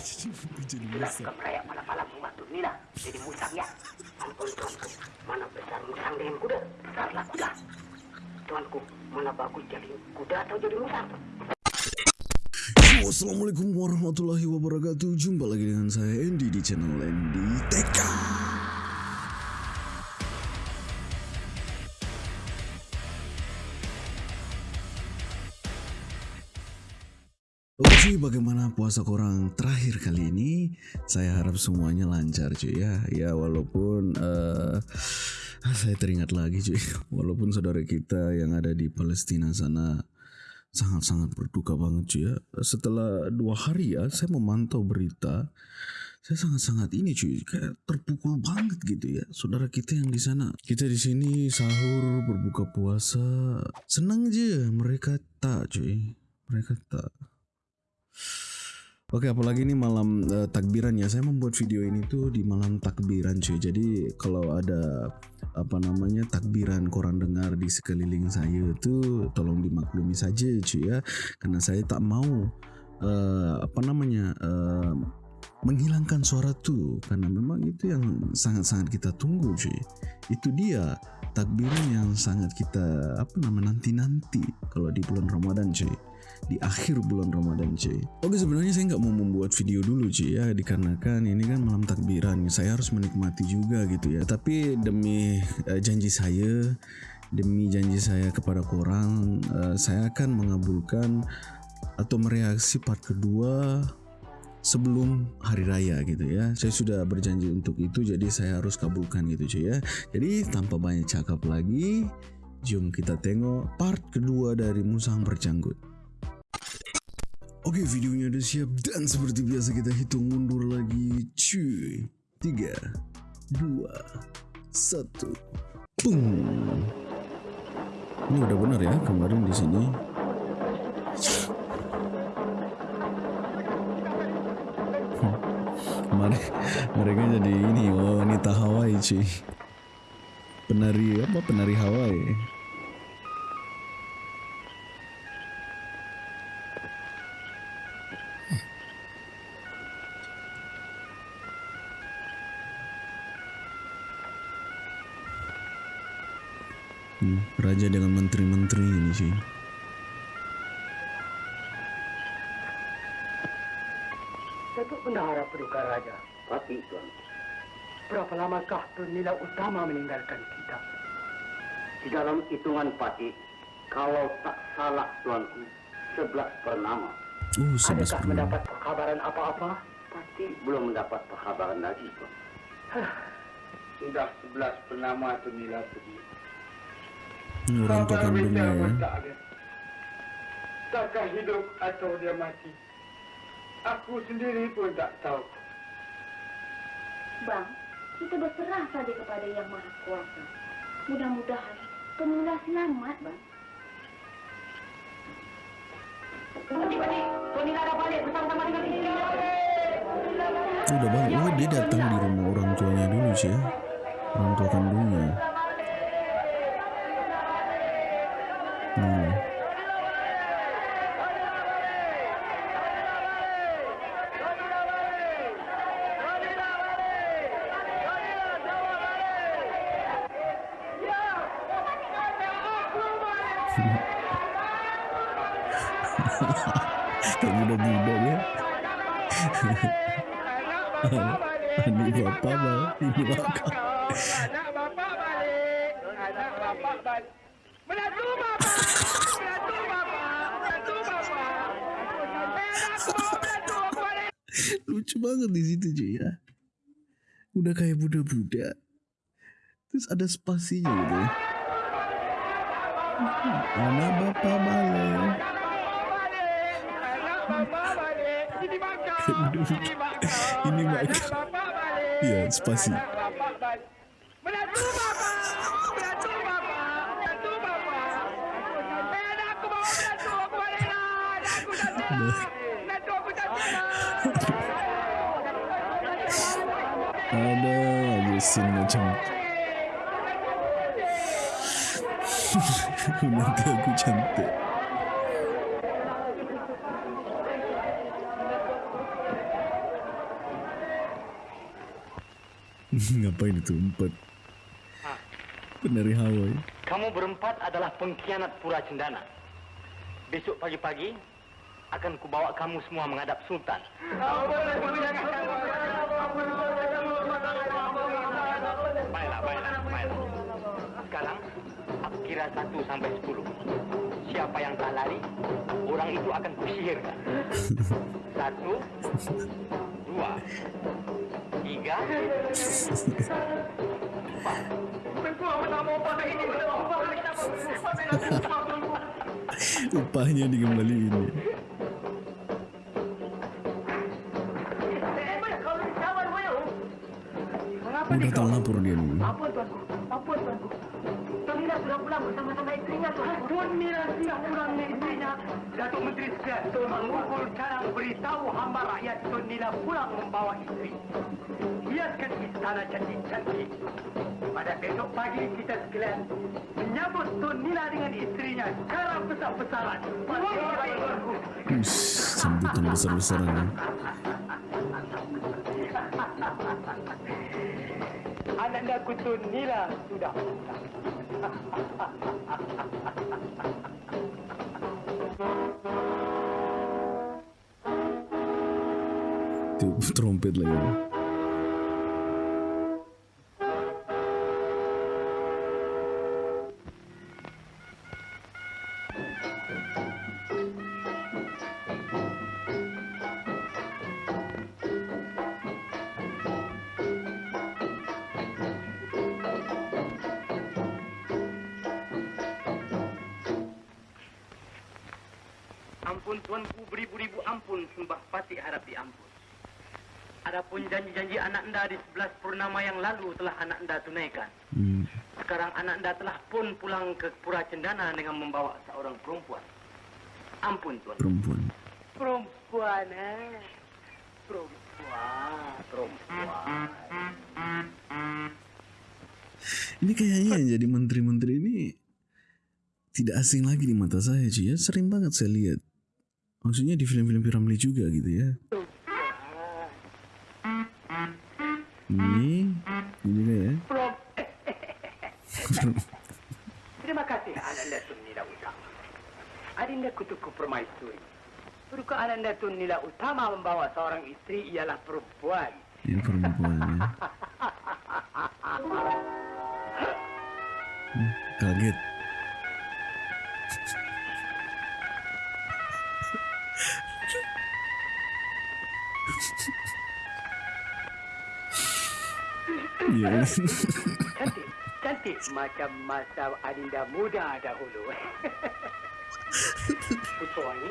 Jadi Musa. Keprayak malam-malam membantu Nina jadi musang ya. Ampun tuanku, mana besar musang dengan kuda? Besarlah kuda. Tuanku, mana bagus jadi kuda atau jadi musang? Assalamualaikum warahmatullahi wabarakatuh Jumpa lagi dengan saya Andy di channel Andy TK cuy, bagaimana puasa korang terakhir kali ini? Saya harap semuanya lancar cuy ya. Ya walaupun uh, saya teringat lagi cuy, walaupun saudara kita yang ada di Palestina sana sangat-sangat berduka banget cuy ya. Setelah dua hari ya, saya memantau berita, saya sangat-sangat ini cuy, kayak terpukul banget gitu ya. Saudara kita yang di sana, kita di sini sahur berbuka puasa, senang aja mereka tak cuy, mereka tak. Oke, apalagi ini malam uh, takbiran ya. Saya membuat video ini tuh di malam takbiran cuy. Jadi kalau ada apa namanya takbiran koran dengar di sekeliling saya tuh tolong dimaklumi saja cuy ya. Karena saya tak mau uh, apa namanya uh, menghilangkan suara tuh karena memang itu yang sangat-sangat kita tunggu cuy. Itu dia takbiran yang sangat kita apa namanya nanti-nanti kalau di bulan Ramadan cuy di akhir bulan Ramadan cuy. Oke sebenarnya saya nggak mau membuat video dulu cuy ya dikarenakan ini kan malam takbiran saya harus menikmati juga gitu ya. Tapi demi uh, janji saya, demi janji saya kepada korang, uh, saya akan mengabulkan atau mereaksi part kedua sebelum hari raya gitu ya. Saya sudah berjanji untuk itu jadi saya harus kabulkan gitu cuy ya. Jadi tanpa banyak cakap lagi, jom kita tengok part kedua dari Musang Berjanggut. Oke videonya udah siap dan seperti biasa kita hitung mundur lagi cuy. 3 2 1 Pung. Ini udah benar ya kemarin di sini. Kemarin mereka jadi ini wanita Hawaii cuy. Penari apa? Penari Hawaii Raja dengan menteri-menteri ini sih. Datuk Bendahara Paduka Raja. Pati, Tuan. Berapa lamakah Tun Nila Utama meninggalkan kita? Di dalam hitungan Pati, kalau tak salah Tuanku, sebelas pernama. Oh, sebelas Adakah mendapat perkabaran apa-apa? Pati belum mendapat perkabaran lagi, Tuan. Sudah sebelas pernama Tun Nila pergi. Ini orang tua kandungnya ya. Takkan hidup atau dia mati. Aku sendiri pun tak tahu. Bang, kita berserah saja kepada Yang Maha Kuasa. Mudah-mudahan Penula selamat, Bang. Adik-adik, Tonila dah balik bersama-sama dengan istri dia. Udah balik. Oh, dia datang di rumah orang tuanya dulu sih ya. Orang tua kandungnya. Anak bapak bang, ibu bapak. Anak bapak balik. Anak bapak balik. Menantu bapak. Menantu bapak. Menantu balik. Lucu banget di situ cuy ya. Udah kayak budak-budak. Terus ada spasinya gitu ya. Anak bapak balik. Anak bapak balik. Ini makan. Makan. Balik. Iya, spasi. Menantu. Menantu. Menantu menantu. Menantu. Ada aja scene macam Nanti aku cantik Ngapain itu empat? Penari Hawaii. Kamu berempat adalah pengkhianat Pura Cendana. Besok pagi-pagi akan kubawa kamu semua menghadap Sultan. Baiklah, baiklah, baiklah. Sekarang aku kira satu sampai sepuluh. Siapa yang tak lari, orang itu akan kusihirkan. Satu, dua, tiga, empat. Upahnya dikembaliin. ya. Mengapa Udah tahu lapor dia nih. Ampun tuanku. Bersama-sama istrinya tuan. Tonila sudah pulang dengan istrinya. Datuk Menteri Sejahtera mengumpul sekarang beritahu hamba rakyat Tonila pulang membawa istri. Hiaskan istana cantik-cantik. Pada besok pagi kita sekalian menyambut Tonila dengan istrinya secara besar-besaran. Ush, sambutan besar-besaran. ya. Ananda Kutun Nila sudah pulang. De trompet. Anda telah pun pulang ke Pura Cendana dengan membawa seorang perempuan. Ampun tuan. Perempuan. Perempuan eh. Perempuan. Perempuan. Ini kayaknya yang jadi menteri-menteri ini tidak asing lagi di mata saya cuy ya. Sering banget saya lihat. Maksudnya di film-film Piramli juga gitu ya. Ini, ini juga ya. Prom. Terima kasih Ananda Tunila Utama. Adinda Kutuku Permaisuri. Berukah Ananda Tunila Utama membawa seorang istri ialah perempuan. Ini perempuan ya. Hmm, Kaget. Iya. Cantik, cantik macam masa Adinda muda dahulu. Putuangi,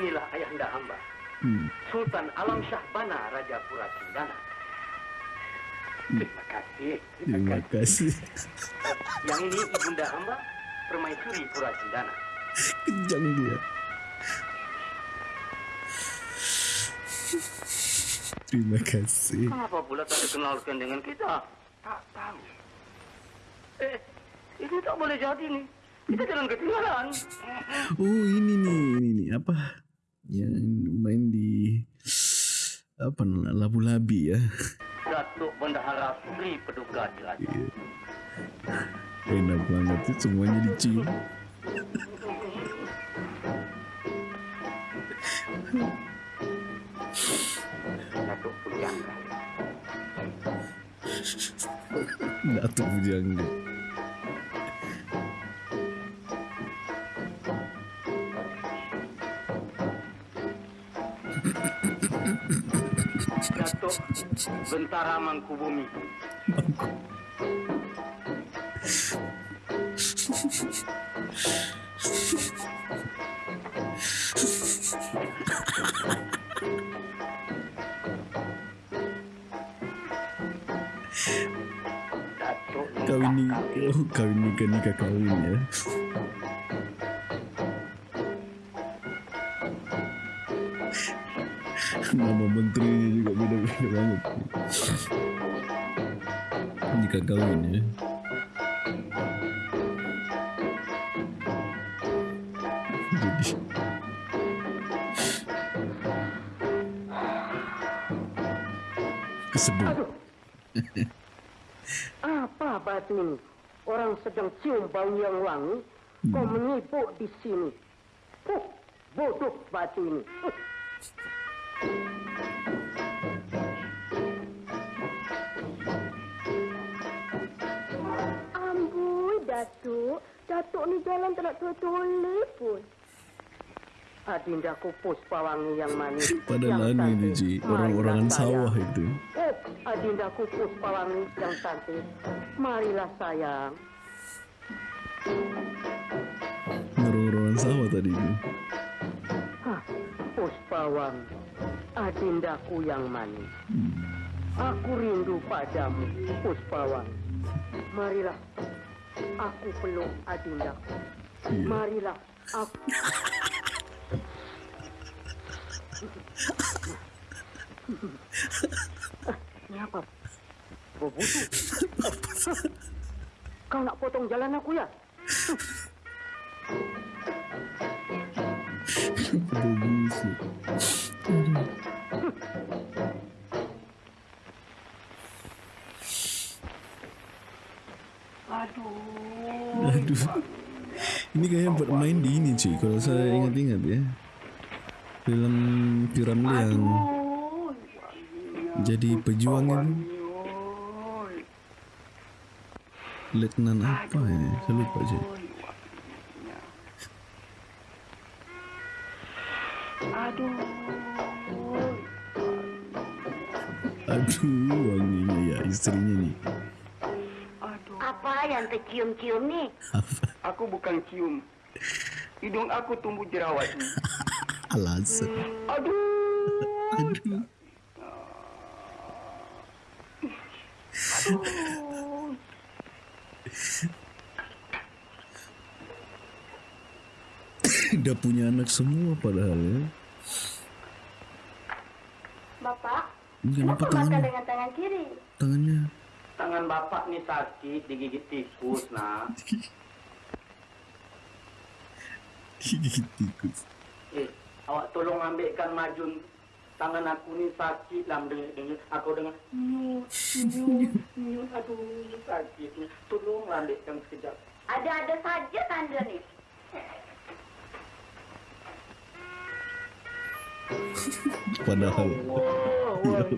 inilah ayahanda hamba. Hmm. Sultan Alam Shah Bana Raja Pura Cendana. Terima kasih. Terima kasih. Yang ini ibunda hamba, permaisuri Pura Cendana. Kejam dia. Terima kasih. Kenapa pula tak dikenalkan dengan kita? Tak tahu. Eh, ini tak boleh jadi nih. Kita jangan ketinggalan. Oh ini nih, ini nih apa? Yang main di apa namanya labu-labi ya. Datuk Bendahara Sri Peduka Jelajah. Iya. Enak banget tuh semuanya dicium. Datuk Pujangga. Datuk Bujangga. Bentara Mangkubumi. Datuk Kawin ni, oh, kawin nikah nikah kawin ya. Nama banget. Nikah kawin ya. Jadi kesebut. Apa batu ini? Orang sedang cium bau yang wangi, kau menyibuk di sini. Huh, bodoh batu ini. Amboi, Datuk. Datuk ni jalan tak nak toleh pun. Adindaku Puspawangi yang manis. Padahal yang anu ini. Ji, orang-orangan sawah itu. Oh, Adindaku Puspawangi yang cantik. Marilah sayang. Orang-orangan sawah tadi itu. Hah, Puspawangi. Adindaku yang manis. Aku rindu padamu, Puspawangi. Marilah, aku peluk Adindaku. Iya. Marilah, aku... Ini apa? Berbusuk. Kau nak potong jalan aku ya? Aduh. Ini kayaknya buat main di ini cuy. Kalau saya ingat-ingat ya. Film Piramli yang jadi pejuang itu. Letnan apa ya? Saya lupa cuy. Aduh, wanginya ya istrinya nih. Apa yang tercium-cium ni? Aku bukan cium. Hidung aku tumbuh jerawat. Alasan. Aduh. Aduh. Udah punya anak semua padahal ya. Bapak, kenapa kenapa makan dengan tangan kiri? Tangannya. Tangan bapak ni sakit digigit tikus nak. Gigit tikus. Eh, awak tolong ambilkan majun. Tangan aku ni sakit lah dengar, dengar. Aku dengar. Nyut, nyut, nyut. Aduh, sakit. ni. Tolong ambilkan sekejap. Ada-ada saja tanda ni. Padahal. Wah,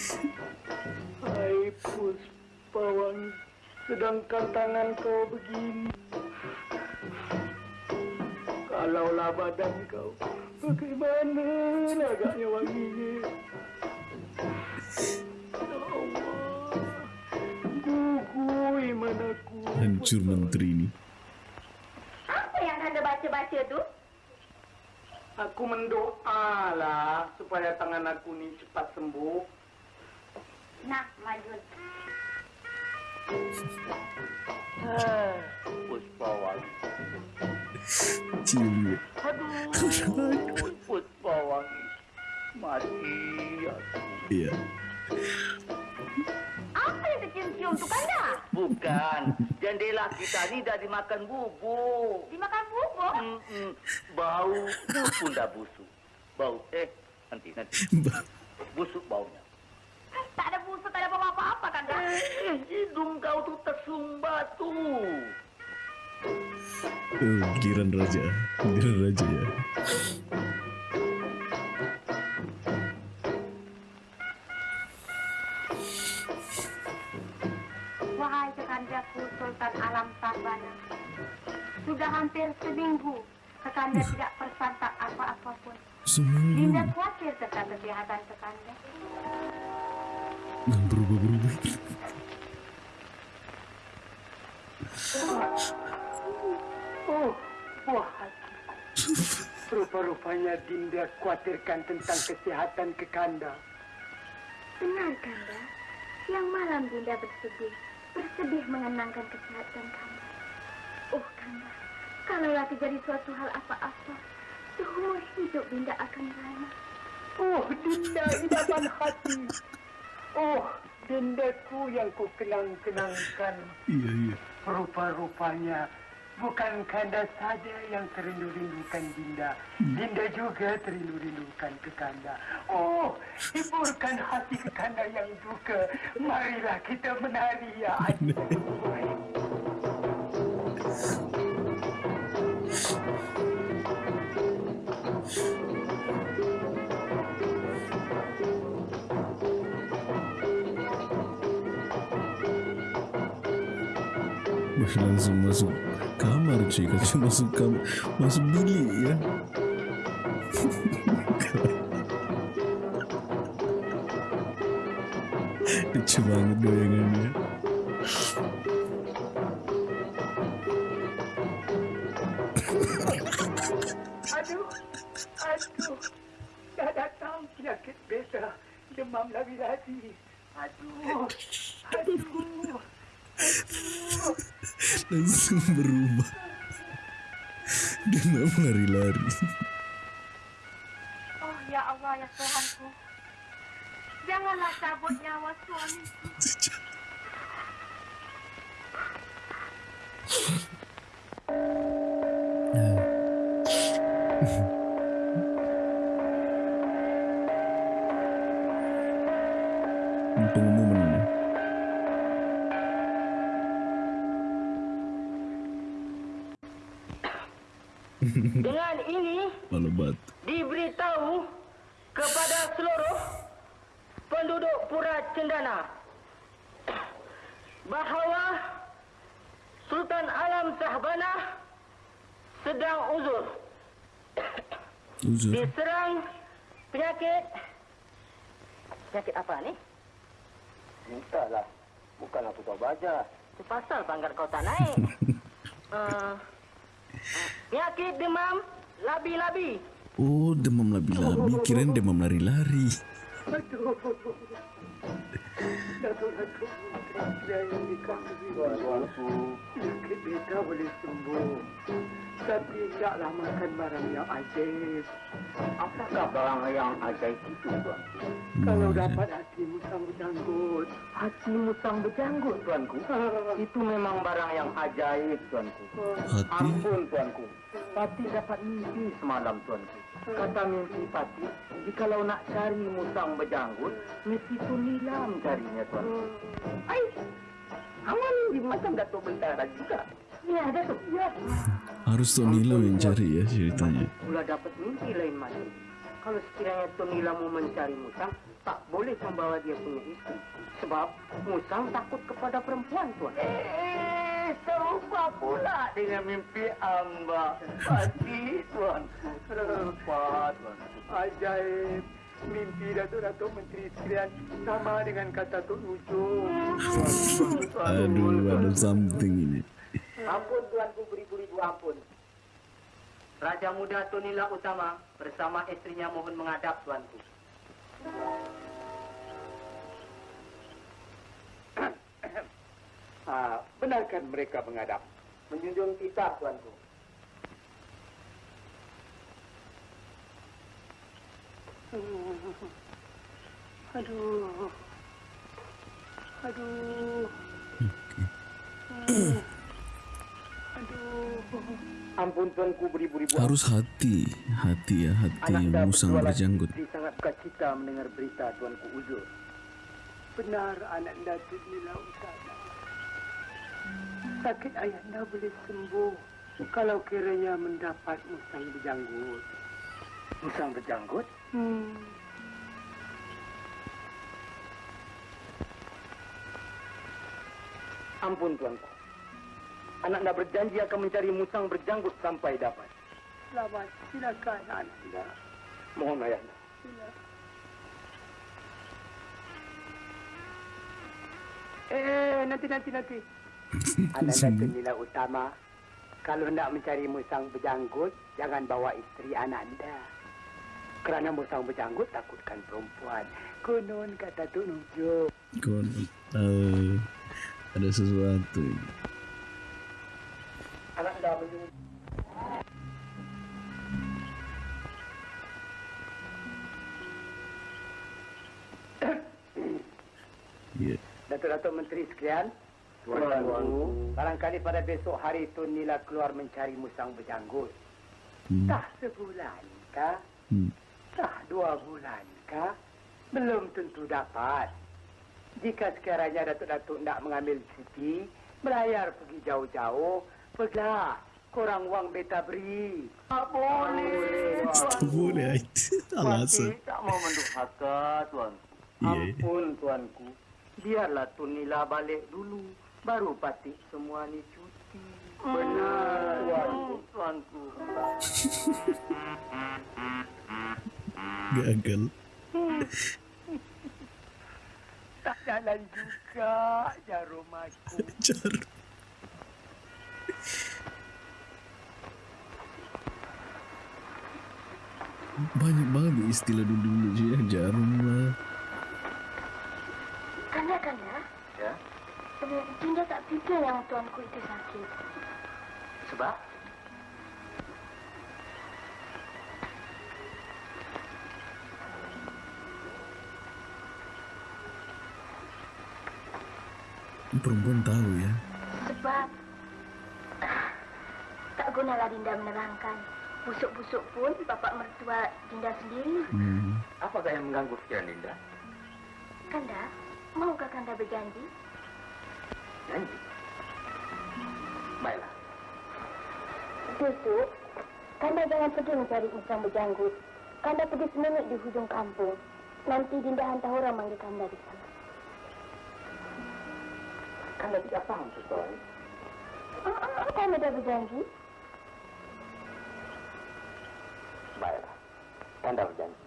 Hai Puspawan, sedangkan tangan kau begini. Kalaulah badan kau, bagaimana agaknya wanginya? Ya. Hancur menteri ini. Apa yang tanda baca-baca tu? Aku mendoa lah supaya tangan aku ni cepat sembuh. Nah. Aduh. Mati aku. Iya. Apa yang tercium-cium tu kanda? Bukan. Jendela kita ni dah dimakan bubuk. Dimakan bubuk? Mm-mm. Bau pun dah busuk. Bau. Eh, nanti, nanti. Busuk baunya. Tak ada busuk, tak ada apa-apa kanda. Eh, hidung kau tu tersumbat tu. Oh, giran raja. Giran raja ya. Wahai kekandaku Sultan Alam Sabana. Sudah hampir seminggu kekanda tidak bersantap apa-apa pun. Seminggu. Dinda khawatir tentang kesehatan kekanda. Oh, puas hati. Rupa-rupanya Dinda khawatirkan tentang kesihatan kekanda. Benar kanda. Siang malam Dinda bersedih. Bersedih mengenangkan kesehatan kanda. Oh kanda, kalaulah terjadi suatu hal apa-apa, seumur hidup Dinda akan rana. Oh, Dinda idaman hati. Oh, Dindaku yang ku kenang-kenangkan. Iya, iya. Rupa-rupanya Bukan Kanda saja yang terindu-rindukan Dinda. Dinda juga terindu-rindukan ke Kanda. Oh, hiburkan hati ke Kanda yang duka. Marilah kita menari ya adik. Wah, langsung masuk kamar cuy Kata masuk kamar Masuk bilik ya Lucu banget goyangannya Aduh, aduh. Dah datang penyakit besa. Demam lagi-lagi. Aduh, aduh. Langsung berubah Dia mau lari-lari Oh ya Allah ya Tuhanku. Janganlah cabut nyawa suamiku. Pengumuman Uzur diserang penyakit penyakit apa ni? Entahlah, bukan aku tahu baca. Itu pasal pangkat kau tak naik. uh, penyakit demam labi-labi. Oh demam labi-labi Kirain demam lari-lari Aduh. Beta boleh sembuh. Tapi taklah makan barang yang ajaib. Apakah barang yang ajaib itu, Tuan? Kalau dapat hati musang berjanggut. Hati musang berjanggut, Tuanku? itu memang barang yang ajaib, Tuanku. Hati Ampun, Tuanku. Pati dapat mimpi semalam, Tuanku. Kata mimpi Pati, jikalau nak cari musang berjanggut, mesti tu nilam carinya, Tuanku. Ai, aman di macam Datuk Bentara juga. Ya, Datuk. Ya. Harus Tok Nila yang cari ya ceritanya Pula dapat mimpi lain macam. Kalau sekiranya Tuan Nila mau mencari musang, tak boleh membawa dia punya istri. Sebab musang takut kepada perempuan, Tuan. Eh, serupa pula dengan mimpi Amba. Pasti, Tuan. Serupa, Tuan. Ajaib. Mimpi Datuk-Datuk Menteri sekalian sama dengan kata Tok Ujung. Aduh ada something ini Ampun tuanku beribu-ribu ampun. Raja Muda Tunila Utama bersama istrinya mohon menghadap tuanku. ah, benarkan mereka menghadap. Menjunjung titah tuanku. Aduh. Aduh. Ampun tuanku beribu-ribu Harus hati Hati ya Hati Anak musang berjualan berjanggut istri sangat sukacita mendengar berita tuanku Uzur. Benar anak Datuk Nila Utama. Sakit ayahnya boleh sembuh kalau kiranya mendapat musang berjanggut. Musang berjanggut? Hmm. Ampun tuanku. Anak anda berjanji akan mencari musang berjanggut sampai dapat. Selamat, silakan anda. Mohon ayah anda. Eh, nanti, nanti, nanti. Anak Datuk Nila Utama, kalau nak mencari musang berjanggut, jangan bawa isteri anak anda. Kerana musang berjanggut takutkan perempuan. Konon kata Tuk Nujuk. Kon uh, Ada sesuatu ini. Anak anda menyuruh Ya Datuk-Datuk Menteri sekalian, Tuanku, barangkali pada besok hari Tun Nila keluar mencari musang berjanggut. Hmm. Dah sebulan kah? Hmm. Dah dua bulan kah? Belum tentu dapat. Jika sekiranya Datuk-Datuk nak mengambil cuti, belayar pergi jauh-jauh, pergilah. Korang wang beta beri. Tak boleh. Tak boleh itu alasan. Tak mau mendurhaka, tuan. Ampun, tuanku. Biarlah Tun Nila balik dulu. Baru Pati semua ni cuti. Benar, tuanku. Tuanku. Gagal. Tak jalan juga jarum aku. Jar. Banyak banget istilah dulu-dulu je ya. Jarum lah. Kanda, Kanda. Ya? Eh, Dinda tak fikir yang tuanku itu sakit. Sebab? Perempuan tahu ya. Sebab tak gunalah Dinda menerangkan. Busuk-busuk pun bapak mertua Dinda sendiri. Hmm. Apakah yang mengganggu pikiran Linda? Kanda, maukah Kanda berjanji? Janji. Baiklah. Busuk, Kanda jangan pergi mencari musang berjanggut. Kanda pergi semenit di hujung kampung. Nanti Dinda hantar orang manggil Kanda di sana. Kanda tidak faham sesuatu. Ah, ah, Kanda dah berjanji. Baiklah. Kanda berjanji.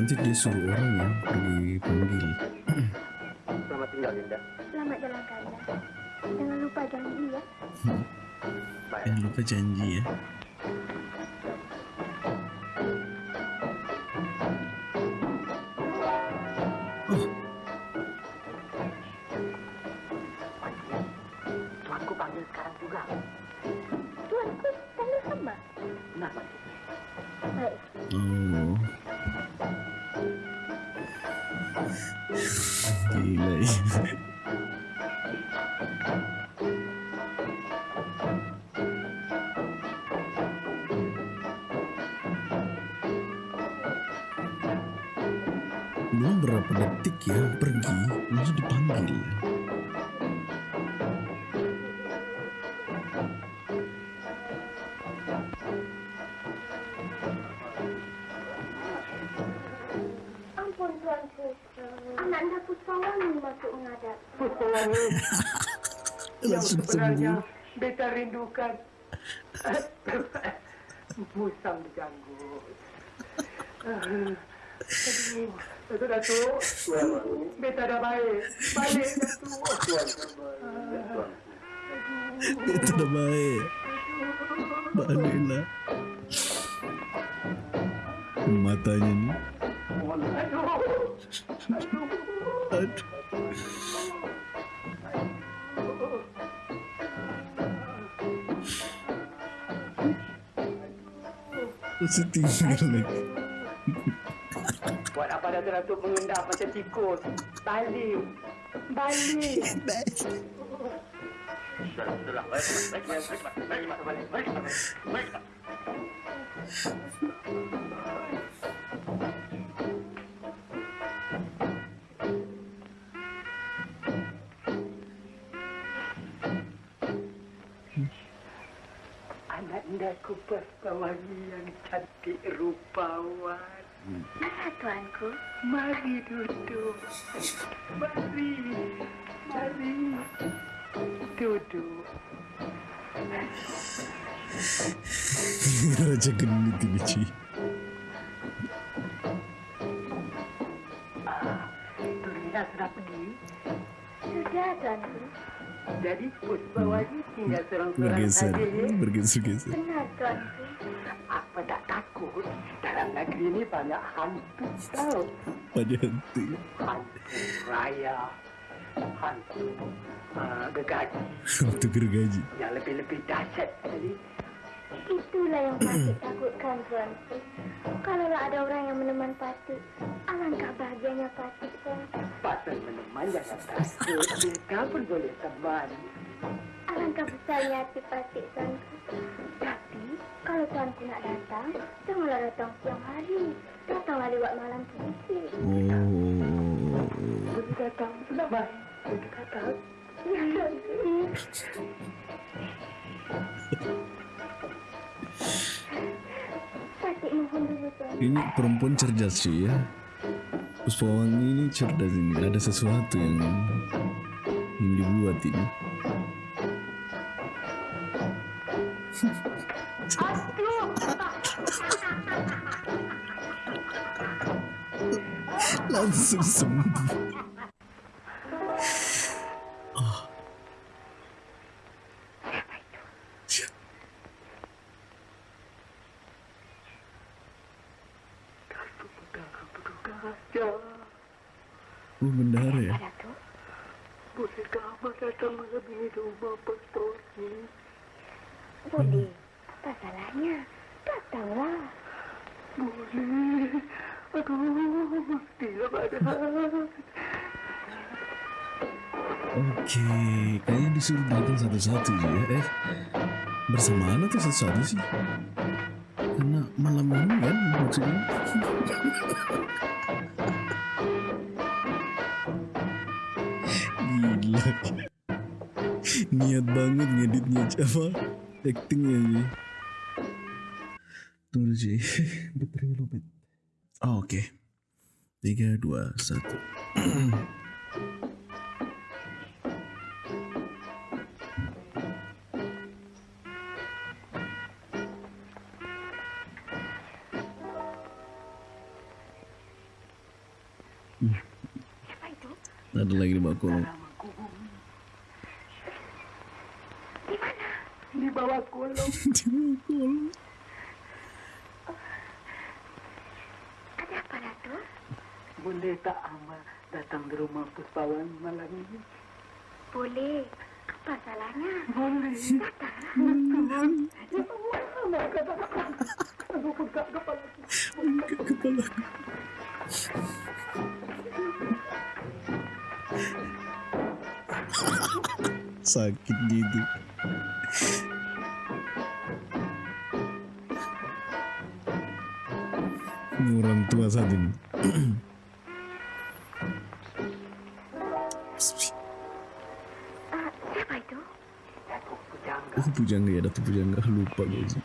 Nanti dia suruh orang ya pergi panggil. Selamat tinggal, Linda. Selamat jalan Kanda. Jangan lupa janji ya. Baik. Jangan lupa janji ya. Tuanku panggil sekarang juga. Tuanku, Kanda sama. Kenapa? Baik. Oh. Sebenarnya beta rindukan. Musang berjanggut. Aduh, Datuk Datuk. Beta dah baik. Balik Datuk. Itu dah baik. Baliklah. Matanya ni. Aduh. Aduh. Masih tinggal lagi. Buat apa Datuk Datuk mengendap macam tikus? Balik. Balik. Sudahlah, Anak indaku Puspawangi yang cantik rupawan. Mana tuanku? Mari duduk. Mari. Mari. Duduk. Raja genit ini cuy. Turina sudah pergi. Sudah tuanku. Jadi Puspawangi tinggal seorang-seorang Bergeser. saja ya. Bergeser-geser. Benar. Apa tak takut? Dalam negeri ini banyak hantu tahu. Pada henti. Hantu raya. Hantu uh, gegaji. Untuk gergaji. Yang lebih-lebih dahsyat tadi. Itulah yang Patih takutkan, Tuanku. Kalaulah ada orang yang meneman Patih, alangkah bahagianya Patih, Tuanku. Pasal meneman jangan takut. Mereka pun boleh teman. Alangkah besarnya hati Patih, Tuanku. Tapi, kalau Tuanku nak datang, janganlah datang siang hari. Datanglah lewat malam sedikit. Oh. Boleh datang. Sudah baik. Boleh datang. Ya, Tuanku. Ini perempuan cerdas sih ya. Puspawangi ini cerdas ini. Ada sesuatu yang yang dibuat ini. Langsung sembuh. Raja, Oh bendahara ya. Datuk, bolehkah Abah datang malam ini di rumah pastor ini? boleh. Apa salahnya? Datanglah. Boleh. Aduh, tidak ada. Oke, kayaknya disuruh datang satu-satu ya. Eh, bersamaan atau satu-satu sih? Karena malam ini kan maksudnya. Niat banget ngeditnya apa? Actingnya ini. Tunggu sih. Baterai lo, Bet. Oh, oke. Tiga, dua, satu. Ada lagi di bawah kolong. Di mana? Di bawah kolong. di bawah kolong. Ada apa, Datuk? Boleh tak Amal datang di rumah Puspawan malam ini? Boleh. Apa salahnya? Boleh. Angkat kepala. Sakit gitu. Ini orang tua satu ini. Ah, siapa itu? Oh pujangga ya, Datuk Pujangga lupa gue sih.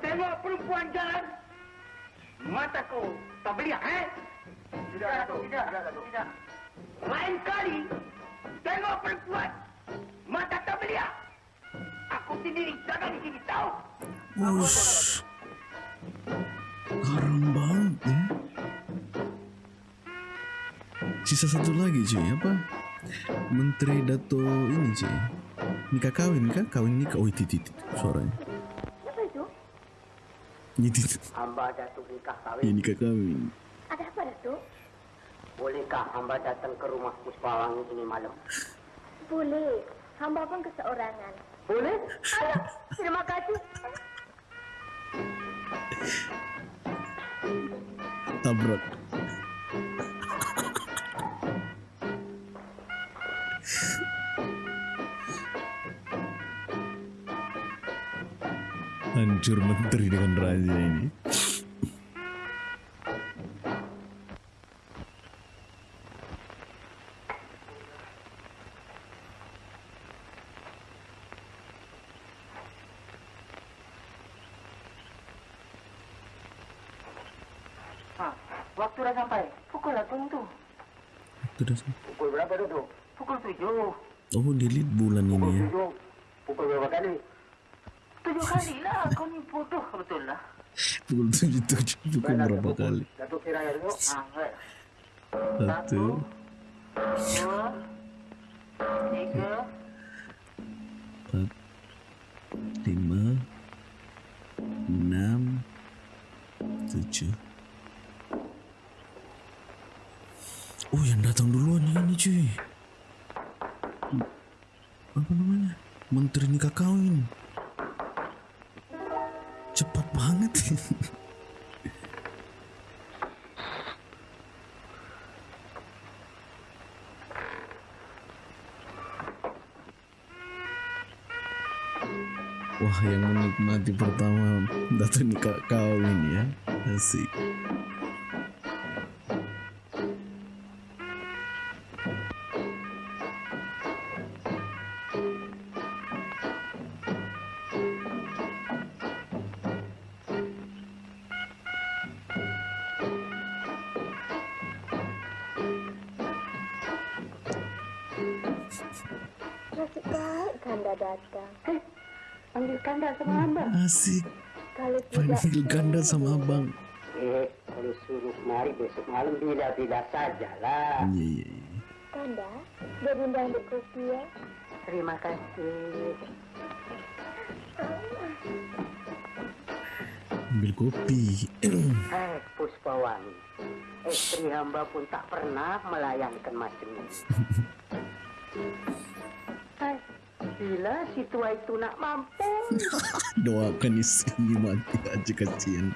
Tengok perempuan jalan, mata kau tak beliak, eh? Tidak, Datuk. Tidak, Datuk. Tidak. Lain kali, tengok perempuan, mata tak beliak. Aku sendiri jaga di sini, tahu? Ush. Haram banget ya. Sisa satu lagi cuy, apa? Menteri Dato ini cuy. Nikah kawin kah? Kawin nikah. Oh, itu, itu suaranya. Hamba Datuk nikah Ya, kawin. nikah kawin. Ada apa, Datuk? Bolehkah hamba datang ke rumah Puspawangi ini malam? Boleh. Hamba pun keseorangan. Boleh? Alah, terima kasih. Tabrak. Hancur menteri dengan raja ini. tuldu bitti kali? Ah, kan? Satu dua. Tiga. Empat, lima, enam, tujuh. Oh, yang datang duluan ini cuy. Apa namanya? Menteri nikah kawin. Banget. Wah, yang menikmati pertama datang nikah kawin ya. Asik. Sama abang. Eh, kalau suruh mari besok malam bila-bila sajalah. Iya, iya, iya. Kanda, jadi undang ambil kopi ya. Terima kasih. Ambil kopi. Eh, Puspawangi. Istri hamba pun tak pernah melayangkan macam ini. Bila si tua itu nak mampu, Doakan istrinya mati aja kasihan.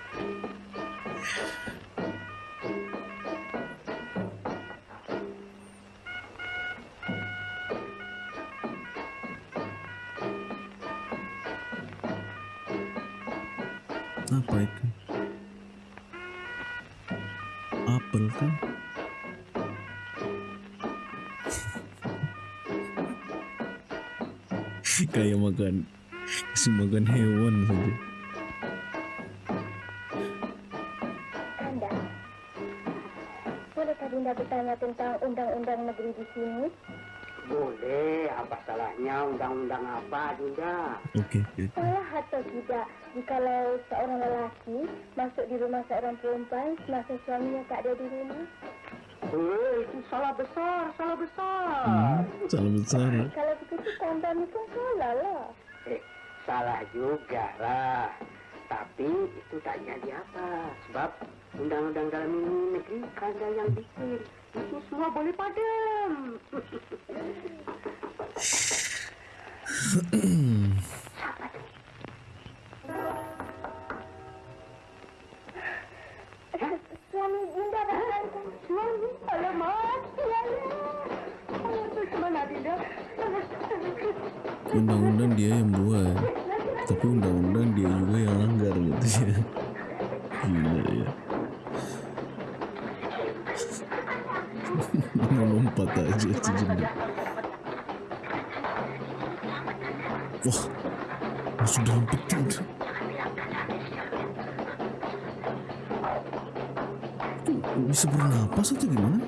Masuk di rumah seorang perempuan semasa suaminya tak ada di rumah? Eh, itu salah besar, salah besar. Hmm, salah besar Kalau begitu Kanda ni pun salah lah. Eh, salah juga lah. Tapi itu tak jadi apa. Sebab undang-undang dalam ini negeri kanda yang bikin. Itu semua boleh padam. Suami Dinda. Itu? Undang-undang dia yang buat Tapi undang-undang dia juga yang langgar gitu ya Gila ya Melompat aja si janda Wah dalam peti tu Itu bisa bernapas atau gimana?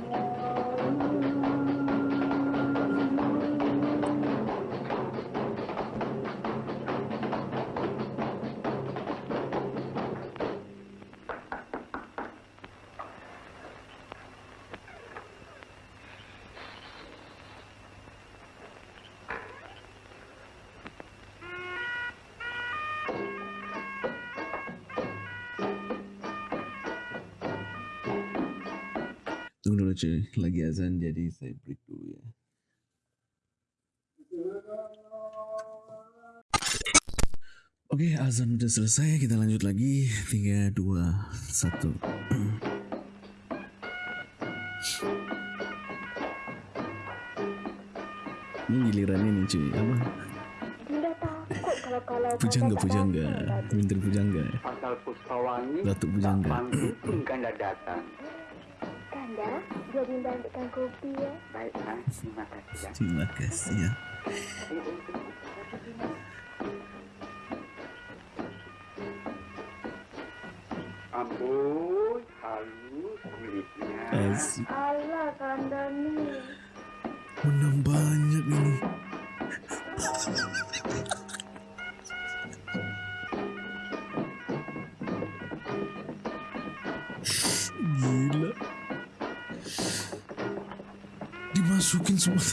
Cuy, lagi azan jadi saya break dulu ya. Oke, azan udah selesai, kita lanjut lagi. 3, 2, 1. Ini giliran ini cuy, apa? Dinda takut kalau kalau Pujangga, pujangga. Menteri pujangga. Datuk Pujangga. panggil pun kanda datang. Biar Dinda ambilkan kopi ya. Baik, ha? terima kasih. Ya. Terima kasih ya. Amboi, halus kulitnya. Asik. Allah Kanda nih. Menang banyak ini. Dimasukin semua.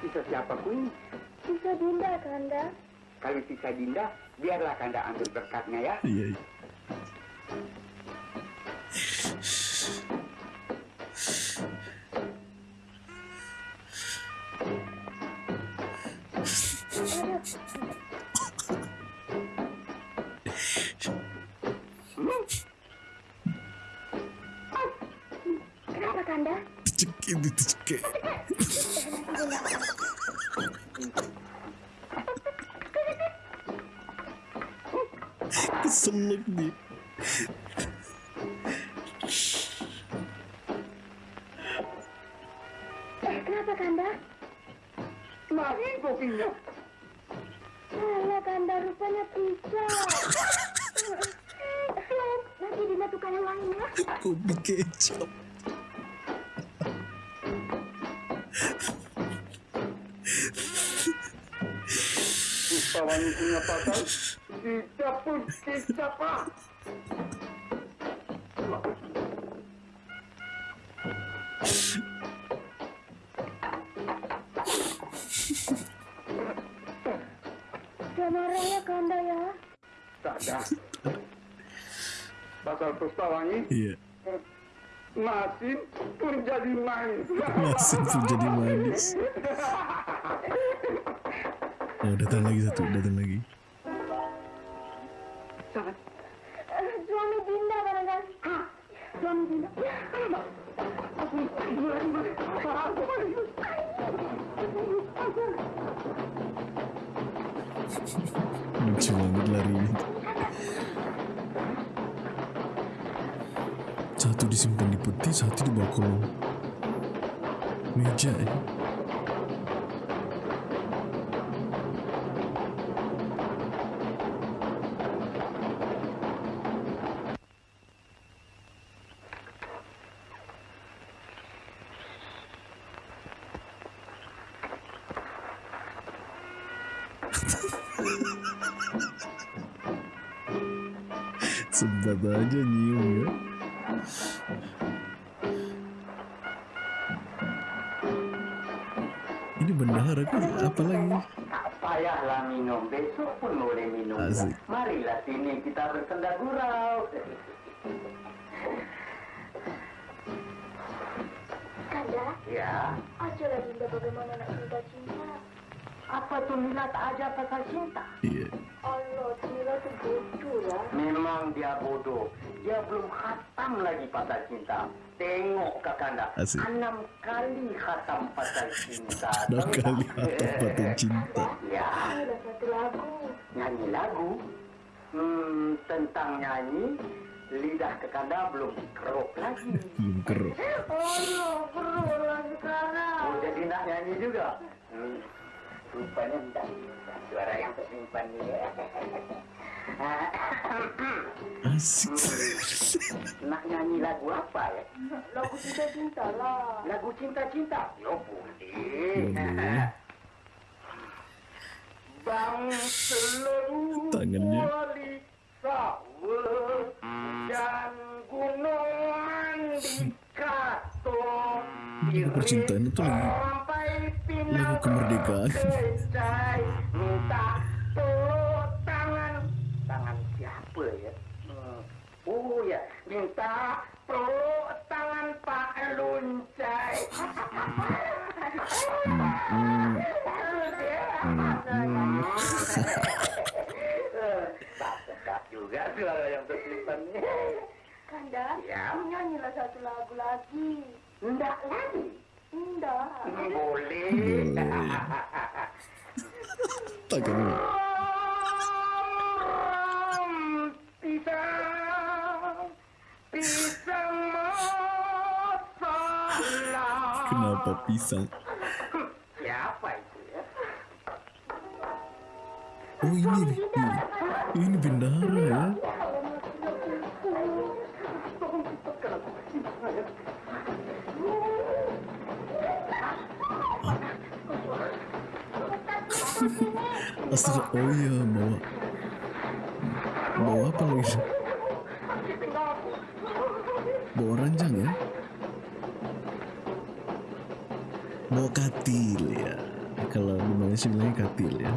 Sisa siapa pun, Bisa Dinda Kanda. kalau sisa Dinda, biarlah Kanda ambil berkatnya ya. Iya. iya. Pasal, tidak pun kita pak. Jangan marah ya Kanda ya. Tak ada. Pasal Pustawangi, Iya. Masin pun jadi main. Masih pun jadi manis. Oh, datang lagi satu, datang lagi. Eh, Suami Dinda barangkali. Suami Dinda. Lucu banget larinya. Satu disimpan di peti, satu di bawah kolong meja ya. Kakanda. Asik. Enam kali khatam pasal cinta. Enam kali khatam pasal cinta. Ya, Ada satu lagu. nyanyi lagu. Hmm, tentang nyanyi, lidah kakanda belum dikeruk lagi. Belum keruk. Allah, perlu lah sekarang. Oh, jadi nak nyanyi juga? Hmm, rupanya bisa. Suara yang tersimpan ni. Nak nyanyi lagu apa ya? Lagu cinta-cinta lah. Lagu cinta-cinta? Yo boleh. Boleh. Bang seluruh Tangannya. wali sawah dan gunungan di kato. Lagu percintaan itu lagu kemerdekaan. minta siapa ya? Hmm. Oh ya, minta peluk tangan Pak Luncai. Hmm, Tak sedap juga suara yang tersimpan. Kanda, Ya. nyanyilah satu lagu lagi. Enggak lagi. Indah. Boleh. Boleh. tangannya. Pisang, pisang masalah. Kenapa pisang? Siapa itu ya? Oh ini ini bendahara ya. Astaga, oh iya bawa bawa apa lagi? Bawa ranjang ya? Bawa katil ya. Kalau di Malaysia bilangnya katil ya.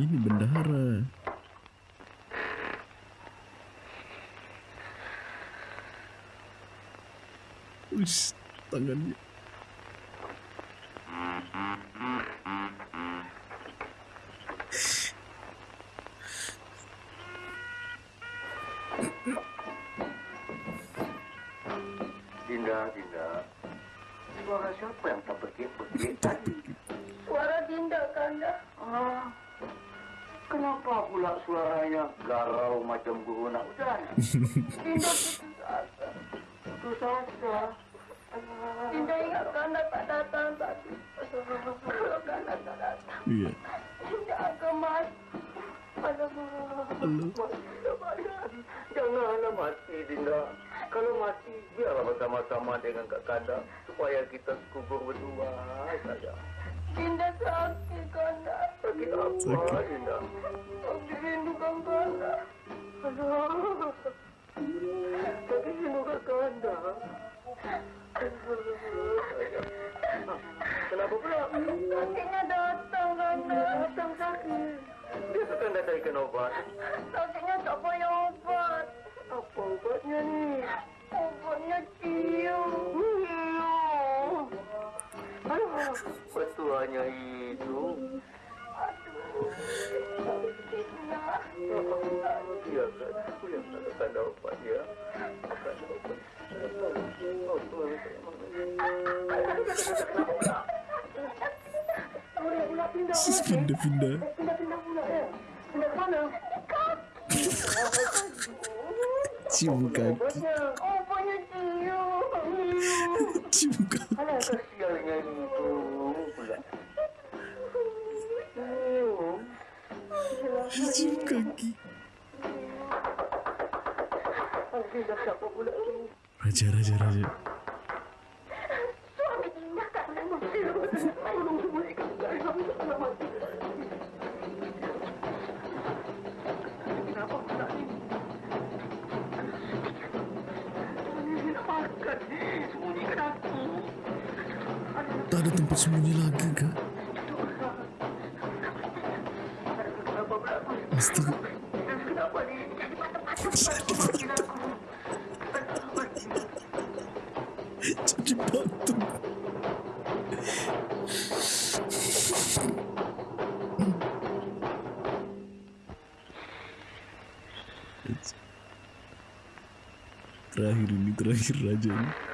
Ini bendahara. Wis, tangannya. Dinda, Dinda. Suara siapa yang tak berkit-berkit tadi? Suara Dinda, Kanda. Ah, kenapa pula suaranya garau macam guru nak hujan? Dinda putus asa. Putus asa. Dinda ingat Kanda tak datang tadi. Kalau Kanda tak datang, Iya. Dinda akan mati. Alamak. Halo. Janganlah mati, Dinda. Kalau mati, biarlah bersama-sama dengan Kak Kanda supaya kita kubur berdua saja. Dinda sakit, Kanda. Sakit apa, Sakit. Dinda? Aku rindukan Kanda. Aduh. Sakit rindu Kak Kanda. Kenapa pula? Sakitnya datang, Kanda. Datang sakit. Dia suka anda carikan obat. Sakitnya tak payah obat. Apa obatnya ni? Obatnya cium. Aduh, petuanya itu. Dinda. Ya kan, aku yang tak akan ada obat ya. Akan ada obat. Oh, Tuhan. Pula pindah. Sis. Pindah mana? Cium kaki. Cium. Kaki. Cium kaki. Raja, raja, raja. Suami Dinda, Kanda. Tolong sembunyikan dari kami tak mati. Kenapa pula ni? Makan. Sembunyikan aku. Tak ada tempat sembunyi lagi. Kenapa ni? Jadi patung. Terakhir ini terakhir raja ini.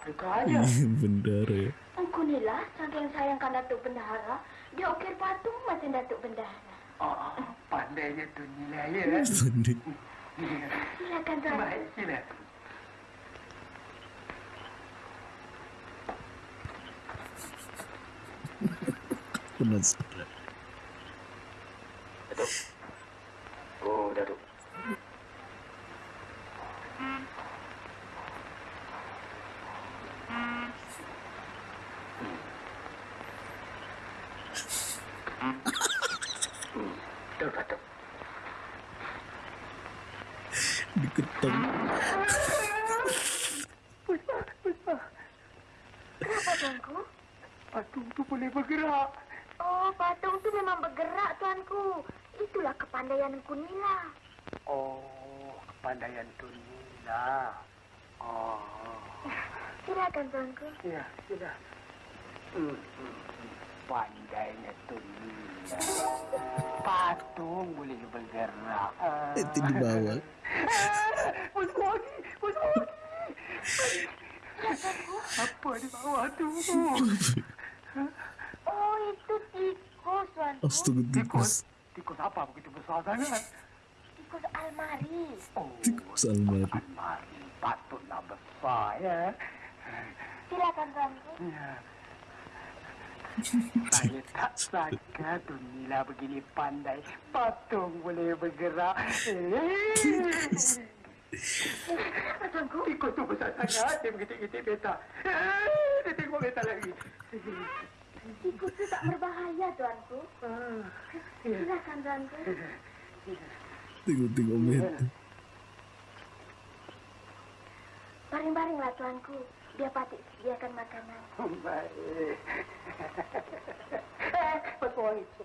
Bendahara Afrika aja. Bendara ya. Engkau ni lah saking sayangkan Datuk Bendahara. Dia ukir patung macam Datuk Bendahara. Oh, pandainya tu nilai ya. Pandai. Silakan, Tuanku. Baik, sila. Penasaran. Datuk. Oh, Datuk. Datuk, Datuk. Diketang. Kenapa, Tuanku? Patung tu boleh bergerak. Oh, patung tu memang bergerak, Tuanku. Itulah kepandaian Engkau ni lah. Oh, kepandaian tu Silakan, Tuanku. ya, sudah. Pandainya Tunila. Patung boleh bergerak. Itu di bawah. Pusing lagi, pusing lagi. Apa di bawah tu? Oh, itu tikus, Tuanku. Astaga tikus. Tikus. Tikus apa begitu besar sangat? Tikus almari. Oh, Tikus almari. almari. Patutlah besar ya. Silakan, Tuanku. Ya. Saya tak sangka Tunila begini pandai. Patung boleh bergerak. Eh. Tuanku, Tikus tu besar sangat. Dia mengitik-itik peta. Eh, Dia tengok peta lagi. tikus itu tak berbahaya, Tuanku. Ah. Silakan, Tuanku. Tengok-tengok meta. Baring-baringlah, Tuanku. Biar Patik sediakan makanan. Baik. Eh, Betul itu.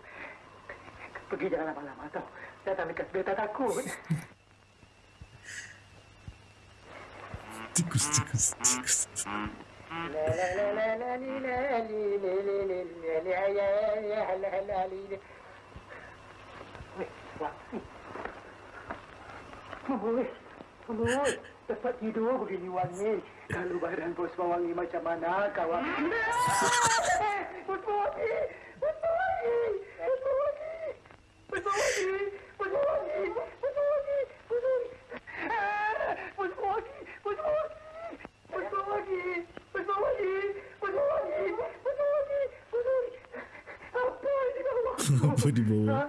Pergi jangan lama-lama tau. Datang dekat beta takut. Tikus, tikus, tikus. La la la la la li la li li li li li li ya ya ya la la li li. Weh, wah. Weh, weh, dapat tidur begini wangi. Kalau badan bos wangi macam mana kawan? Bos wangi, bos wangi, bos wangi, bos wangi, bos wangi, bos wangi, bos wangi. Ah, Bos wangi, bos wangi. Betul lagi. Betul lagi. Betul lagi. Betul lagi. Betul lagi. Apa ini bawah? Apa di bawah? Hah?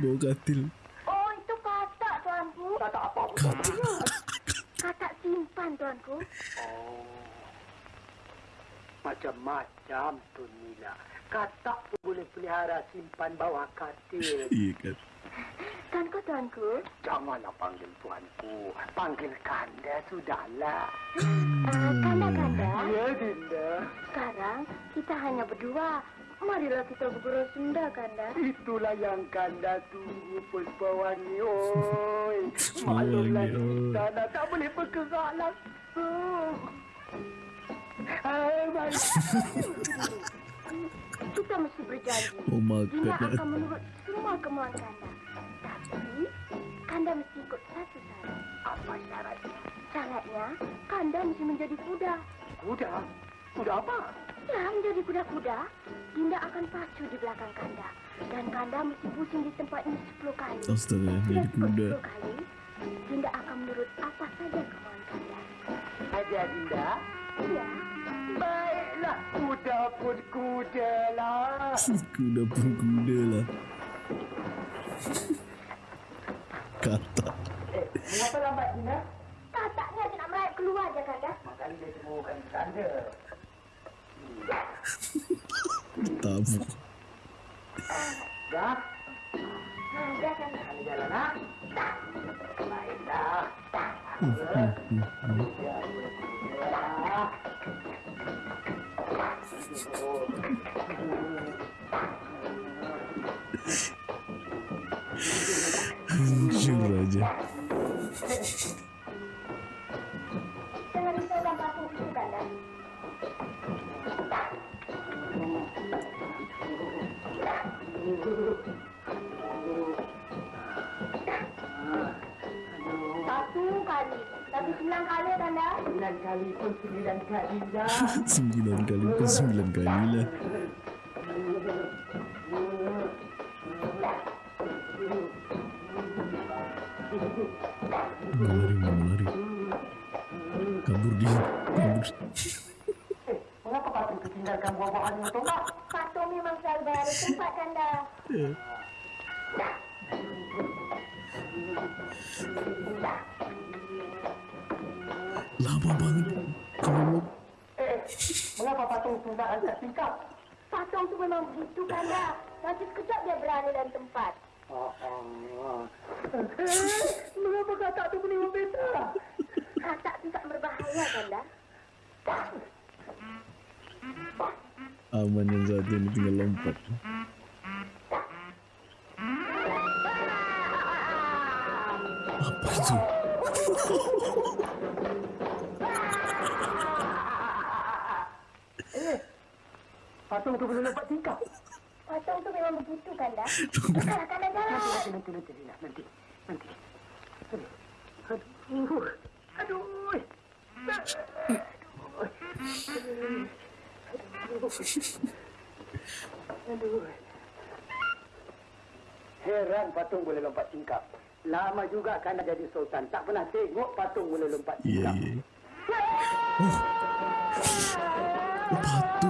Bawah katil. Oh, itu katak, Tuanku. Tak tak apa pun. Katak simpan, Tuanku. Oh. Macam-macam tu Nila. Katak pun boleh pelihara simpan bawah katil. Iya kan. Tuanku, Tuanku. Janganlah panggil tuanku. Panggil kanda sudahlah. Uh, kanda-kanda, Ya, Dinda. sekarang kita hanya berdua. Marilah kita bergurau senda, Kanda. Itulah yang kanda tunggu Puspawangi. Oi. Puspawangi, Maklumlah oi. kita dah tak boleh bergerak langsung. Hai, baik. Kita mesti berjanji. Oh, makan Dia lah. akan menurut semua kemauan Kanda. Tapi, Kanda mesti ikut satu syarat. Apa syaratnya? Syaratnya, Kanda mesti menjadi kuda. Kuda? Kuda apa? Ya, menjadi kuda-kuda, Dinda akan pacu di belakang Kanda. Dan Kanda mesti pusing di tempat ini sepuluh kali. Astaga, jadi kuda. sepuluh kali, Dinda akan menurut apa saja kemauan Kanda. Ada Dinda? Iya, Baiklah, kuda pun kuda lah. Kuda pun kuda lah. Kata. Eh, mengapa lambat Dinda? kataknya dia nak merayap keluar je Kanda. Makanya dia temukan Kanda. Kali jalan Satu kali, tapi sembilan kali Kanda. Sembilan kali pun sembilan kali dah. Sembilan kali pun sembilan kali lah. Mau lari, mau lari. Kabur dia. Kabur. Eh, mengapa itu tinggalkan buah-buahan itu mak? Patung memang selalu berada tempat Kanda. Tak angkat tingkap? Patung tu memang begitu Kanda. Nanti sekejap dia berada dalam tempat. Oh, oh. Eh, mengapa katak tu menimbul beta? Katak tu tak berbahaya Kanda. aman yang satu ini tinggal lompat. Apa itu? Patung tu belum nampak tingkap. Patung tu memang begitu, Kanda. Sekarang Kanda jalan. Nanti, nanti, nanti, Lina. Nanti, nanti. Aduh. Aduh. Aduh. Heran patung boleh lompat tingkap. Lama juga kan jadi sultan. Tak pernah tengok patung boleh lompat tingkap. iya. Oh. oh, patung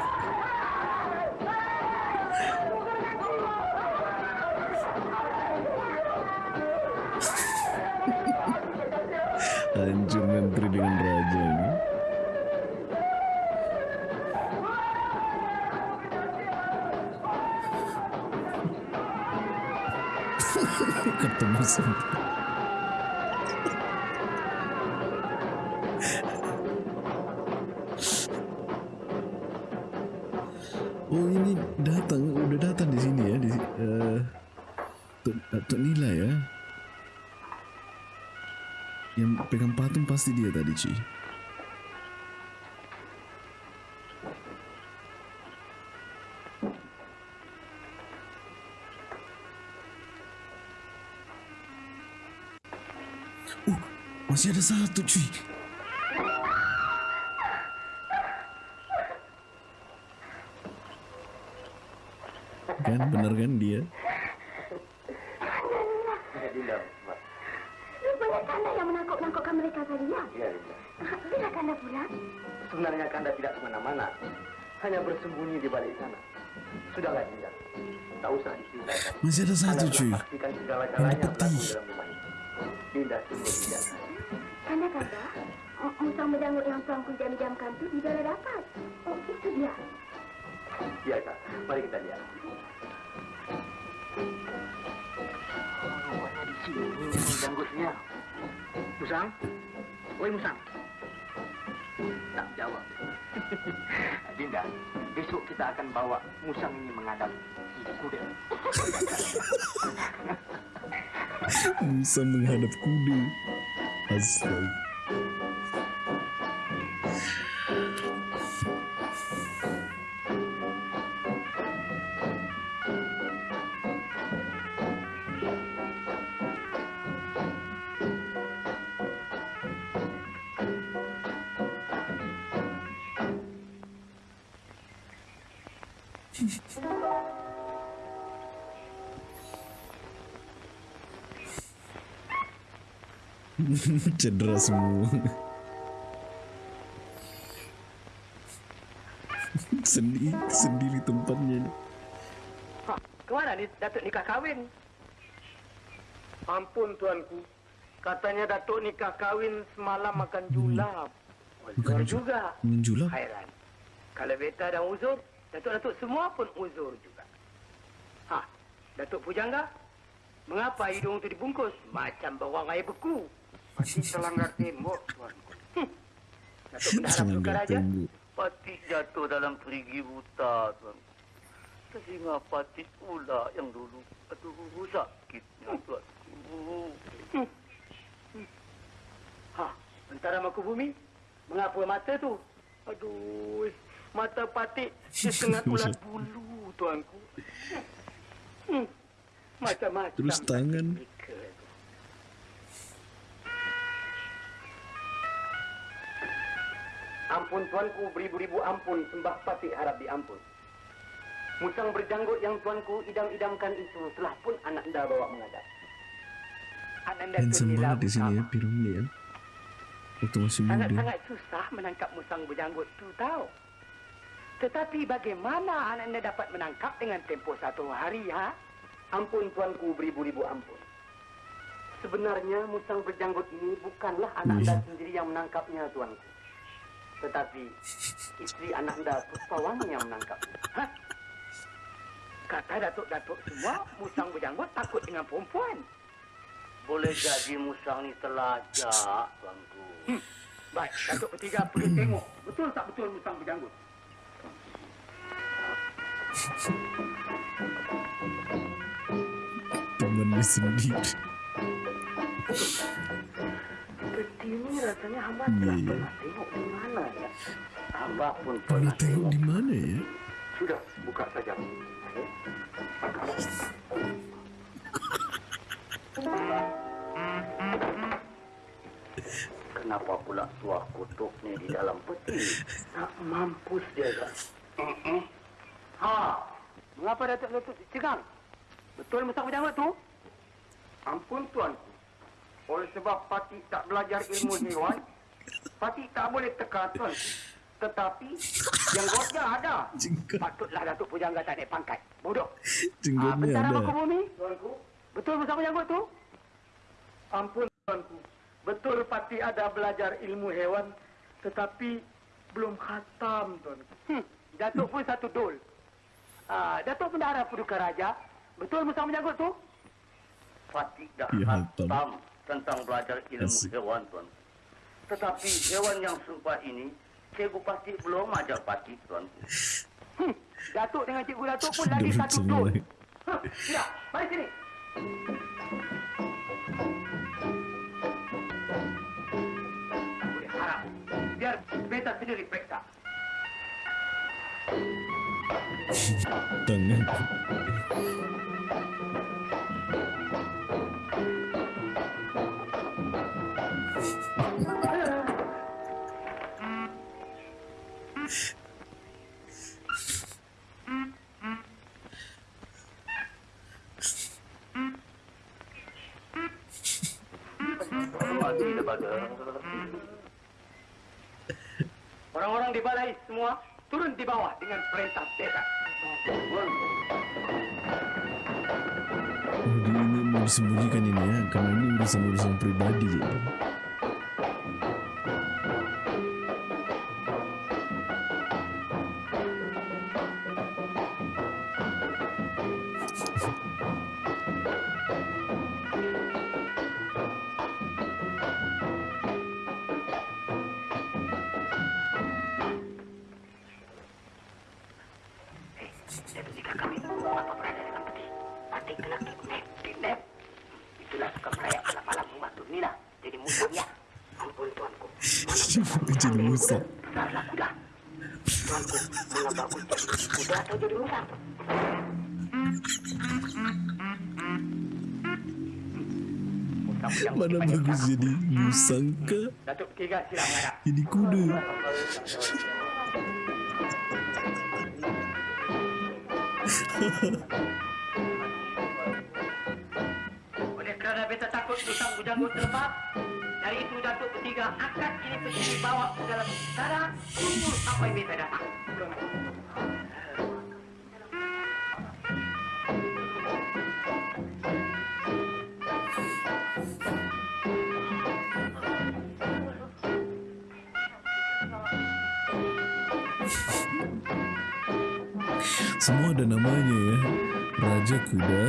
Hancur menteri dengan raja ini. Ketemu semua. Pasti dia tadi cuy. Oh, masih ada satu cuy. Kan bener kan dia? Dinda, Rupanya Kanda yang menangkap-nangkapkan mereka tadi, ya? Ya, Dinda. Bila Kanda pulang? Sebenarnya Kanda tidak kemana-mana. Hanya bersembunyi di balik sana. Sudahlah, Dinda. Tak usah diceritakan. Masih ada satu cuy. pastikan segala-galanya Yang putih. berlaku dalam rumah ini. Dinda sungguh tidak. Kanda, Kanda. Musang menjanggut yang tuanku jam-jamkan tu tidak ada dapat. Oi, Musang. Tak jawab. Dinda, besok kita akan bawa Musang ini menghadap kuda. Bisa menghadap kuda. Astaga. Cedera semua. sendiri, sendiri tempatnya. Ha, kemana ni Datuk nikah kahwin? Ampun tuanku. Katanya Datuk nikah kahwin semalam makan julap. Uzur Makan ju- juga. Menjulap. Hairan. Kalau beta dan uzur, Datuk-datuk semua pun uzur juga. Ha, Datuk Pujangga, mengapa hidung itu dibungkus? Macam bawang air beku. Pasti selanggar tembok, tuanku. Hm. Datuk Bendahara Peluka Raja, tembok. Patik jatuh dalam perigi buta, tuan. Telinga patik pula yang dulu. Aduh, sakitnya, tuan. Ha, antara maku bumi, mengapa mata tu? Aduh, mata patik setengah ulat bulu, tuanku. Hmm, macam-macam. Terus tangan. Ampun tuanku, beribu-ribu ampun, sembah patik harap diampun. Musang berjanggut yang tuanku idam-idamkan itu telah pun anak anda bawa menghadap. Handsome Nila banget di sini ya. Piramli ya. Waktu masih muda. Sangat-sangat susah menangkap musang berjanggut tu tahu. Tetapi bagaimana anak anda dapat menangkap dengan tempoh satu hari, ha? Ampun tuanku beribu-ribu ampun. Sebenarnya musang berjanggut ini bukanlah anak anda sendiri yang menangkapnya, tuanku. Tetapi istri anak anda Puspawangi yang menangkapnya. Ha? Kata datuk-datuk semua, musang berjanggut takut dengan perempuan. Boleh jadi musang ni telajak, tuanku. Hmm. Baik, datuk bertiga pergi tengok. Betul tak betul musang berjanggut? Temannya sendiri. Peti ni rasanya hamba pernah tengok di mana ya. Hamba pun Pernah tengok di mana ya? Sudah, buka saja. Kenapa pula tuah kutuk ni di dalam peti? Tak mampus dia kan? Eh, Ha, mengapa datuk-datuk cegang? Betul musang berjanggut tu? Ampun tuanku. Oleh sebab Pati tak belajar ilmu hewan, Pati tak boleh teka tuanku. Tetapi yang gotnya ada. Jenggot. Patutlah Datuk Pujangga tak naik pangkat. Bodoh. Ah, Jenggotnya bentara ada. muka bumi. Tuanku. Betul musang berjanggut tu? Ampun tuanku. Betul Pati ada belajar ilmu hewan, tetapi belum khatam tuanku. Hmm. Datuk pun satu dol. Ah, Datuk Bendahara Paduka Raja, betul musang berjanggut tu? Fatih dah Ya, hantam tentang belajar ilmu Asik. hewan, tuan. Tetapi hewan yang sumpah ini, Cikgu pasti belum ajar Fatih, tuan. Hmm. Datuk dengan Cikgu Datuk pun lagi satu. Hah, Ya, mari sini. Tak boleh harap. Biar beta sendiri periksa. Daripada... Orang-orang di balai semua turun di bawah dengan perintah beta. Oh, dia ini mau disembunyikan ini ya, karena ini urusan-urusan pribadi. Ya. Silam menghadap. Jadi kuda. Oleh kerana beta takut musang bujanggut terlepas, dari itu Datuk bertiga angkat ini peti bawa ke dalam istana, tunggu sampai beta datang. Semua ada namanya ya. Raja kuda.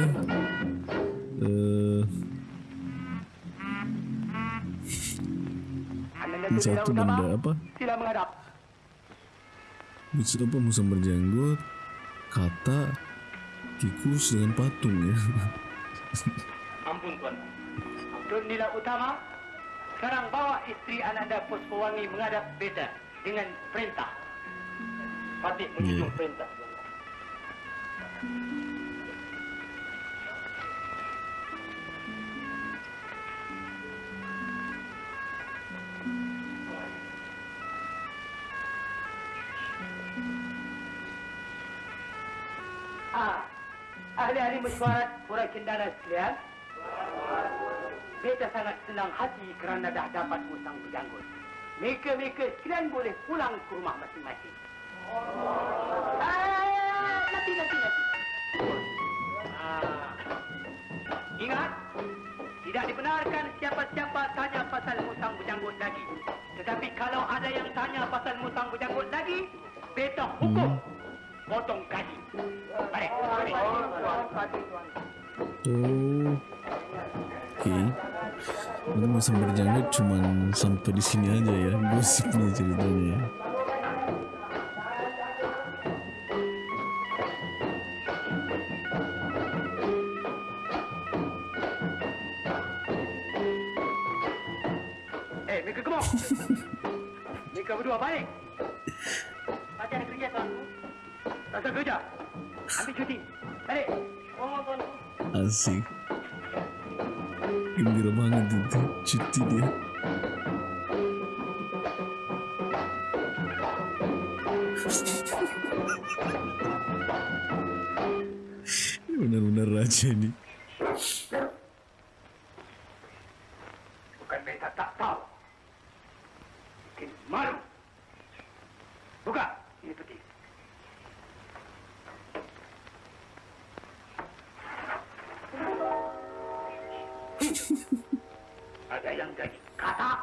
Ini satu benda apa? Sila menghadap. Musa apa musa berjanggut, kata, tikus dengan patung ya. Ampun tuan. Tun Nila Utama, sekarang bawa isteri Ananda Puspawangi menghadap beta dengan perintah. Patih menunjuk Ya. perintah. Ah, ahli-ahli mesyuarat pura cendana sekalian. Beta sangat senang hati kerana dah dapat musang berjanggut. Mereka-mereka sekalian boleh pulang ke rumah masing-masing. Ah, nanti, nanti, nanti. Ah. Ingat, tidak dibenarkan siapa-siapa tanya pasal musang berjanggut lagi. Tetapi kalau ada yang tanya pasal musang berjanggut lagi, beta hukum. potong. Mari, mari. Oh. Oke. Ini masa berjanggut cuman sampai di sini aja ya gosipnya ceritanya ya. Benar-benar raja ini. Bukan beta tak tahu. Mungkin malu. Buka. Ini peti. Ada yang jadi katak.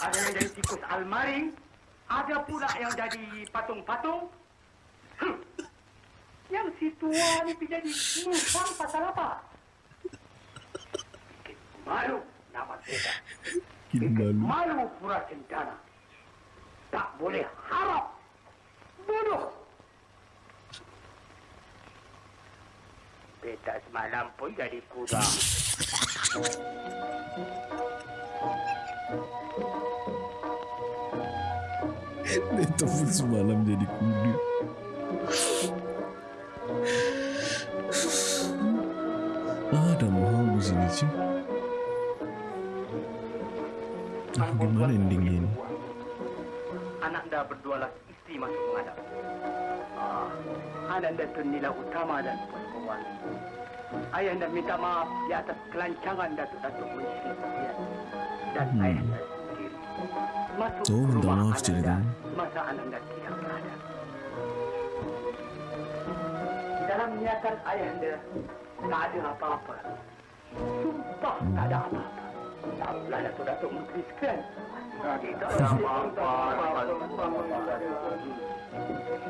Ada yang jadi tikus almaring. Ada pula yang jadi patung-patung. Si tua ni pergi jadi musang pasal apa? Malu nama beta. Bikin malu. Malu pura cendana. Tak boleh harap. Bodoh. Beta semalam pun jadi kuda. Itu pun semalam jadi kuda. Mahal di sini cuy. Ah, gimana endingnya ini? Anak anda berdua lagi istri masuk menghadap. Ah, anak anda itu nilai utama dan perempuan. Ayah anda minta maaf di atas kelancangan Datuk-Datuk Menteri dan Hmm. ayah anda sendiri. Masuk Oh, minta maaf ceritanya. anda Masa anak anda tidak berada. Dalam niatan ayah anda tak ada apa-apa. Sumpah tak ada apa-apa. Taklah Datuk-Datuk Menteri sekalian. Tidak ada apa-apa.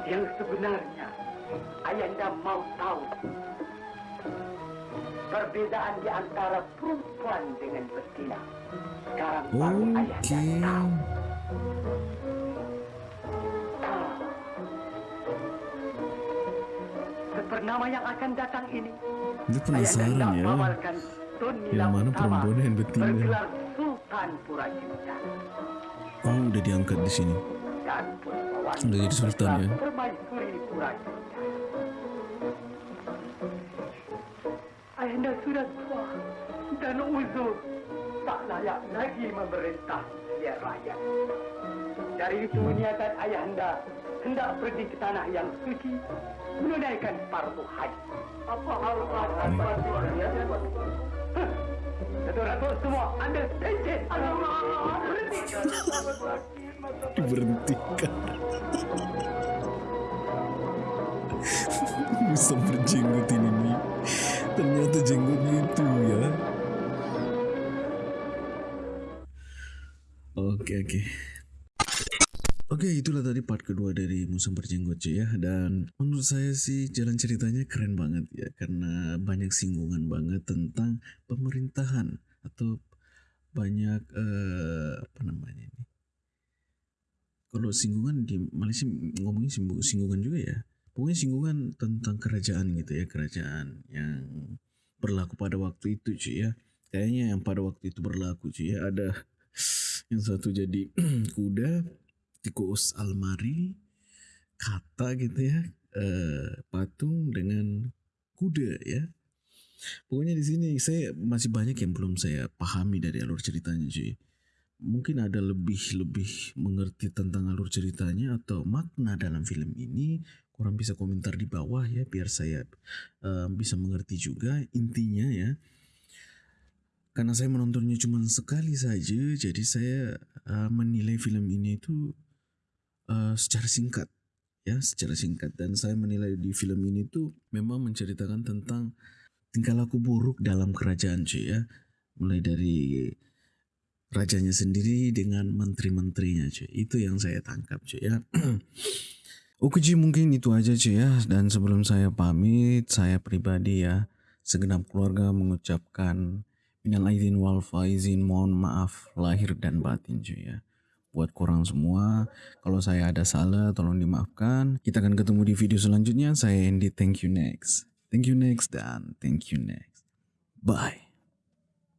Yang sebenarnya, ayah anda mau tahu perbezaan di antara perempuan dengan betina. Sekarang baru ayah anda Oke. tahu. Sepernama yang akan datang ini, Dia penasaran ya. Yang mana perempuan yang betina? Oh, udah diangkat di sini. Udah jadi sultan ya? Ayahanda sudah tua dan uzur. Tak layak lagi memerintah biar rakyat. Dari itu niatan ayahanda hendak pergi ke tanah yang suci menunaikan fardu haji. Apa hal fardu haji? Datuk-datuk semua ambil pencet. Berhenti. Diberhentikan. Bisa berjenggot ini nih. Ternyata jenggotnya itu ya. Oke oke. Oke itulah tadi part kedua dari Musim Berjenggot cuy ya. Dan menurut saya sih jalan ceritanya keren banget ya. Karena banyak singgungan banget tentang pemerintahan Atau banyak eh, apa namanya ini? Kalau singgungan di Malaysia ngomongin singgung- singgungan juga ya. Pokoknya singgungan tentang kerajaan gitu ya. Kerajaan yang berlaku pada waktu itu cuy ya. Kayaknya yang pada waktu itu berlaku cuy ya ada yang satu jadi kuda tikus almari kata gitu ya eh, patung dengan kuda ya. Pokoknya di sini saya masih banyak yang belum saya pahami dari alur ceritanya cuy. Mungkin ada lebih-lebih mengerti tentang alur ceritanya atau makna dalam film ini kurang bisa komentar di bawah ya biar saya eh, bisa mengerti juga intinya ya. Karena saya menontonnya cuma sekali saja jadi saya eh, menilai film ini itu eh, secara singkat ya secara singkat. Dan saya menilai di film ini tuh memang menceritakan tentang tingkah laku buruk dalam kerajaan cuy ya. Mulai dari rajanya sendiri dengan menteri-menterinya cuy. Itu yang saya tangkap cuy ya. Oke cuy mungkin itu aja cuy ya. Dan sebelum saya pamit saya pribadi ya segenap keluarga mengucapkan minal aidin wal faizin mohon maaf lahir dan batin cuy ya buat korang semua. Kalau saya ada salah tolong dimaafkan. Kita akan ketemu di video selanjutnya. Saya Andy thank you next. Thank you next dan thank you next. Bye